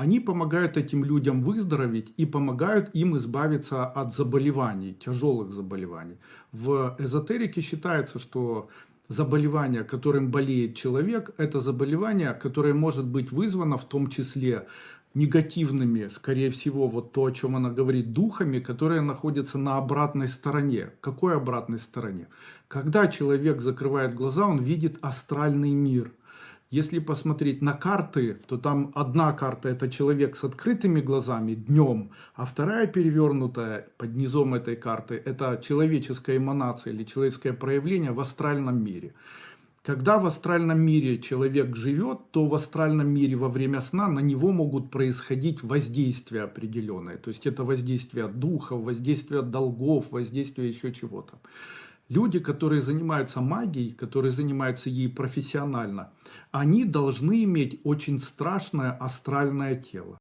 они помогают этим людям выздороветь и помогают им избавиться от заболеваний, тяжелых заболеваний. В эзотерике считается, что заболевание, которым болеет человек, это заболевание, которое может быть вызвано в том числе негативными, скорее всего, вот то, о чем она говорит, духами, которые находятся на обратной стороне. Какой обратной стороне? Когда человек закрывает глаза, он видит астральный мир. Если посмотреть на карты, то там одна карта это человек с открытыми глазами днем, а вторая перевернутая под низом этой карты это человеческая эманация или человеческое проявление в астральном мире. Когда в астральном мире человек живет, то в астральном мире во время сна на него могут происходить воздействия определенные. То есть это воздействие духов, воздействие долгов, воздействие еще чего-то. Люди, которые занимаются магией, которые занимаются ей профессионально, они должны иметь очень страшное астральное тело.